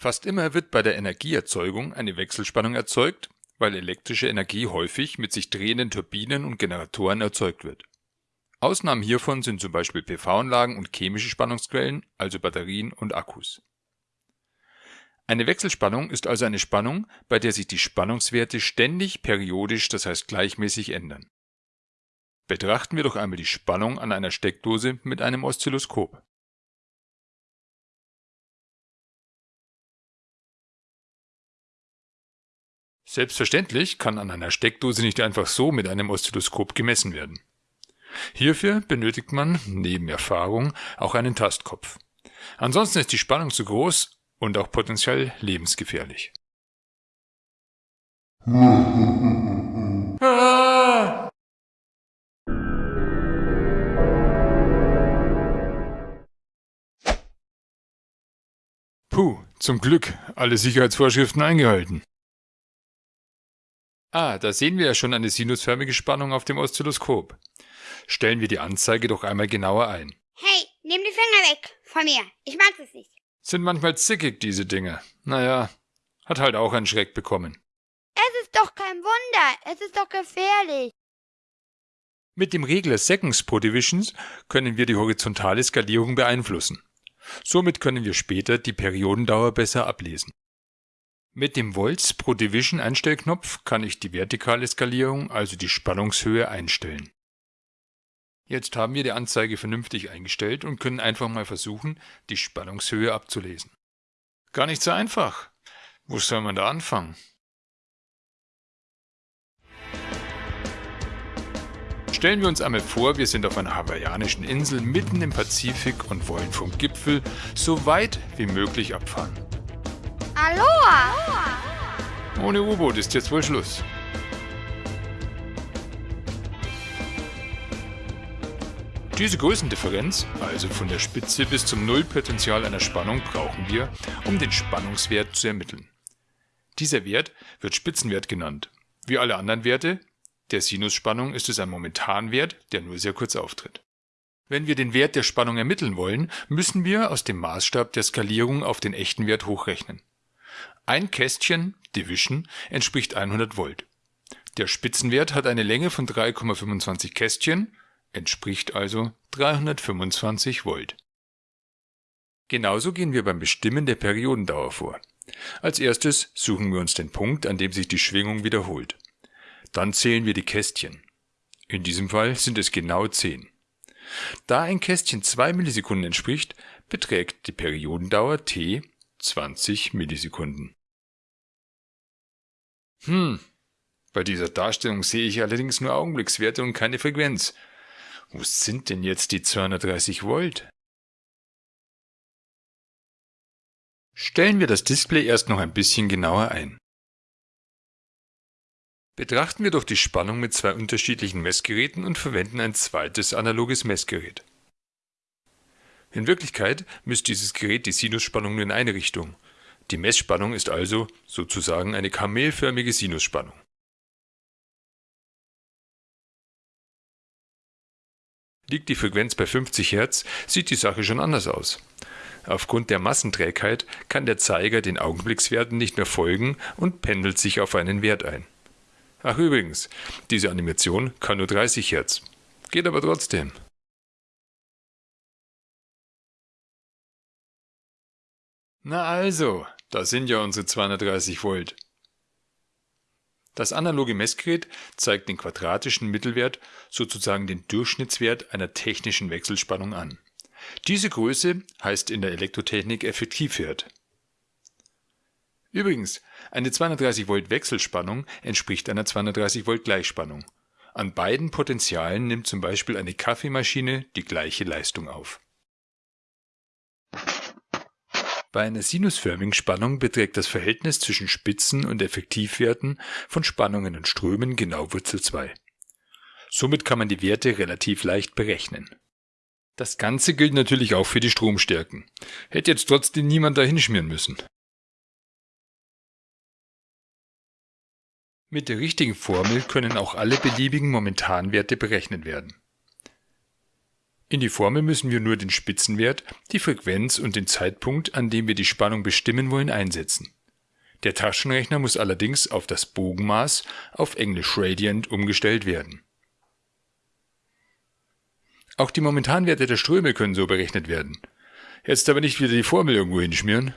Fast immer wird bei der Energieerzeugung eine Wechselspannung erzeugt, weil elektrische Energie häufig mit sich drehenden Turbinen und Generatoren erzeugt wird. Ausnahmen hiervon sind zum Beispiel PV-Anlagen und chemische Spannungsquellen, also Batterien und Akkus. Eine Wechselspannung ist also eine Spannung, bei der sich die Spannungswerte ständig periodisch, das heißt gleichmäßig ändern. Betrachten wir doch einmal die Spannung an einer Steckdose mit einem Oszilloskop. Selbstverständlich kann an einer Steckdose nicht einfach so mit einem Oszilloskop gemessen werden. Hierfür benötigt man, neben Erfahrung, auch einen Tastkopf. Ansonsten ist die Spannung zu groß und auch potenziell lebensgefährlich. Puh, zum Glück alle Sicherheitsvorschriften eingehalten. Ah, da sehen wir ja schon eine sinusförmige Spannung auf dem Oszilloskop. Stellen wir die Anzeige doch einmal genauer ein. Hey, nimm die Finger weg von mir. Ich mag es nicht. Sind manchmal zickig, diese Dinge. Naja, hat halt auch einen Schreck bekommen. Es ist doch kein Wunder. Es ist doch gefährlich. Mit dem Regler Seconds pro Divisions können wir die horizontale Skalierung beeinflussen. Somit können wir später die Periodendauer besser ablesen. Mit dem Volts pro Division Einstellknopf kann ich die vertikale Skalierung, also die Spannungshöhe, einstellen. Jetzt haben wir die Anzeige vernünftig eingestellt und können einfach mal versuchen, die Spannungshöhe abzulesen. Gar nicht so einfach. Wo soll man da anfangen? Stellen wir uns einmal vor, wir sind auf einer hawaiianischen Insel mitten im Pazifik und wollen vom Gipfel so weit wie möglich abfahren. Aloha! Ohne U-Boot ist jetzt wohl Schluss. Diese Größendifferenz, also von der Spitze bis zum Nullpotential einer Spannung, brauchen wir, um den Spannungswert zu ermitteln. Dieser Wert wird Spitzenwert genannt. Wie alle anderen Werte der Sinusspannung ist es ein Momentanwert, der nur sehr kurz auftritt. Wenn wir den Wert der Spannung ermitteln wollen, müssen wir aus dem Maßstab der Skalierung auf den echten Wert hochrechnen. Ein Kästchen Division entspricht 100 Volt. Der Spitzenwert hat eine Länge von 3,25 Kästchen, entspricht also 325 Volt. Genauso gehen wir beim Bestimmen der Periodendauer vor. Als erstes suchen wir uns den Punkt, an dem sich die Schwingung wiederholt. Dann zählen wir die Kästchen. In diesem Fall sind es genau 10. Da ein Kästchen 2 Millisekunden entspricht, beträgt die Periodendauer t 20 Millisekunden. Hm, bei dieser Darstellung sehe ich allerdings nur Augenblickswerte und keine Frequenz. Wo sind denn jetzt die 230 Volt? Stellen wir das Display erst noch ein bisschen genauer ein. Betrachten wir doch die Spannung mit zwei unterschiedlichen Messgeräten und verwenden ein zweites analoges Messgerät. In Wirklichkeit misst dieses Gerät die Sinusspannung nur in eine Richtung die Messspannung ist also sozusagen eine kamelförmige Sinusspannung. Liegt die Frequenz bei 50 Hz, sieht die Sache schon anders aus. Aufgrund der Massenträgheit kann der Zeiger den Augenblickswerten nicht mehr folgen und pendelt sich auf einen Wert ein. Ach übrigens, diese Animation kann nur 30 Hz. Geht aber trotzdem. Na also, da sind ja unsere 230 Volt. Das analoge Messgerät zeigt den quadratischen Mittelwert, sozusagen den Durchschnittswert einer technischen Wechselspannung an. Diese Größe heißt in der Elektrotechnik Effektivwert. Übrigens, eine 230 Volt Wechselspannung entspricht einer 230 Volt Gleichspannung. An beiden Potentialen nimmt zum Beispiel eine Kaffeemaschine die gleiche Leistung auf bei einer sinusförmigen Spannung beträgt das Verhältnis zwischen Spitzen- und Effektivwerten von Spannungen und Strömen genau Wurzel 2. Somit kann man die Werte relativ leicht berechnen. Das Ganze gilt natürlich auch für die Stromstärken. Hätte jetzt trotzdem niemand dahinschmieren müssen. Mit der richtigen Formel können auch alle beliebigen Momentanwerte berechnet werden. In die Formel müssen wir nur den Spitzenwert, die Frequenz und den Zeitpunkt, an dem wir die Spannung bestimmen wollen, einsetzen. Der Taschenrechner muss allerdings auf das Bogenmaß, auf Englisch Radiant, umgestellt werden. Auch die Momentanwerte der Ströme können so berechnet werden. Jetzt aber nicht wieder die Formel irgendwo hinschmieren.